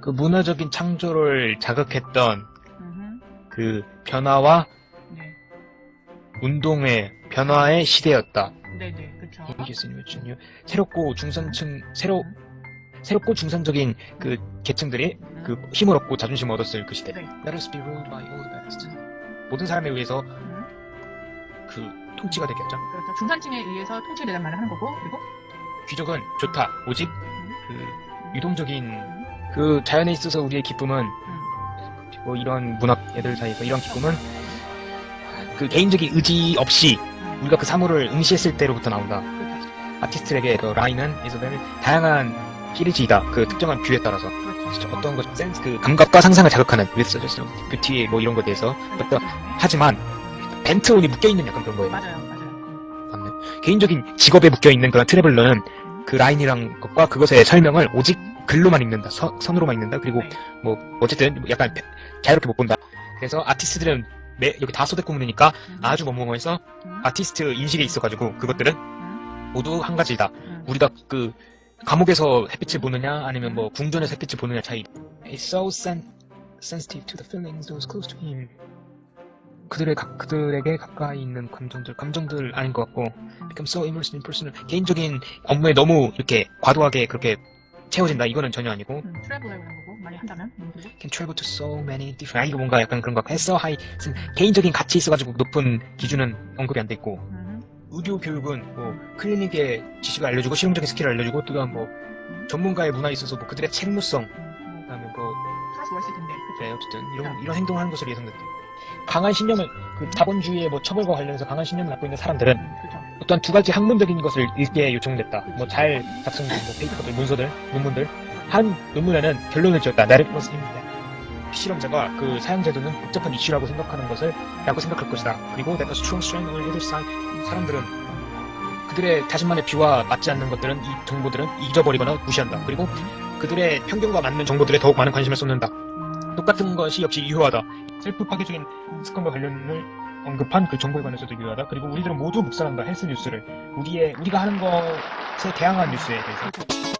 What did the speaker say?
그 문화적인 창조를 자극했던 음흠. 그 변화와 네. 운동의 변화의 시대였다. 네네, 요 새롭고 중산층 새로 음. 새롭고 중산적인 그 계층들이 음. 그 힘을 얻고 자존심을 얻었을 그 시대. 네. Let us be ruled by all the best. 모든 사람에 의해서 음. 그 통치가 되겠죠. 그렇죠. 중산층에 의해서 대한 말을 하는 거고, 그리고 귀족은 좋다. 오직 음. 그 유동적인 음. 그 자연에 있어서 우리의 기쁨은 음. 뭐 이런 문학 애들 사이에서 이런 기쁨은 그 개인적인 의지 없이 음. 우리가 그 사물을 응시했을 때로부터 나온다. 그렇죠. 아티스트에게 그 라인은 이소벨은 다양한 필이지이다. 그 특정한 뷰에 따라서 그렇죠. 어떤 것 센스 그 감각과 상상을 자극하는 of beauty 뭐 이런 것에 대해서 어떤 하지만 벤트온이 묶여 있는 약간 그런 거예요. 맞아요, 맞아요. 음. 맞네. 개인적인 직업에 묶여 있는 그런 트래블러는 음. 그 라인이랑 것과 그것의 설명을 오직 글로만 읽는다. 서- 선으로만 읽는다. 그리고 네. 뭐 어쨌든 약간 자유롭게 못 본다. 그래서 아티스트들은 매, 여기 다 소대구문이니까 음. 아주 뭐뭐해서 음. 아티스트 인식에 있어가지고 그것들은 음. 모두 한 가지다. 음. 우리가 그 감옥에서 햇빛을 보느냐 아니면 뭐 궁전에서 햇빛을 보느냐 차이. It's so sen, sensitive to the feelings those close to him. 그들의 가, 그들에게 가까이 있는 감정들 감정들 아닌 것 같고 become so immersed in personal 개인적인 업무에 너무 이렇게 과도하게 그렇게 채워진다 이거는 전혀 아니고 음. 트래블이라는 거고, 많이 한다면. 음. 그리고 can travel to so many different 아 이거 뭔가 약간 그런 거 해서 하이 개인적인 가치 있어가지고 높은 기준은 언급이 안 돼 있고 음. 의료 교육은 뭐 클리닉의 지식을 알려주고 실용적인 스킬을 알려주고 또한 뭐 전문가의 문화에 있어서 뭐 그들의 책무성 음. 그다음에 뭐 월스 텐데. 그쵸? 네, 어쨌든 이런 이런 행동을 하는 것으로 예상된다. 강한 신념을 그 자본주의의 뭐 처벌과 관련해서 강한 신념을 갖고 있는 사람들은 음. 그쵸. 어떠한 두 가지 학문적인 것을 읽게 요청됐다. 뭐 잘 작성된 뭐 페이퍼들, 문서들, 논문들 한 논문에는 결론을 지었다. 나를 플러스입니다. 실험자가 그 사용자들은 복잡한 이슈라고 생각하는 것을 라고 생각할 것이다. 그리고 strength on either side 사람들은 그들의 자신만의 비와 맞지 않는 것들은 이 정보들은 잊어버리거나 무시한다. 그리고 그들의 편견과 맞는 정보들에 더욱 많은 관심을 쏟는다. 음. 똑같은 것이 역시 유효하다. 셀프 파괴적인 습관과 관련을 언급한 그 정보에 관해서도 유효하다. 그리고 우리들은 모두 묵살한다. 헬스 뉴스를 우리의 우리가 하는 것에 대항한 뉴스에 대해서.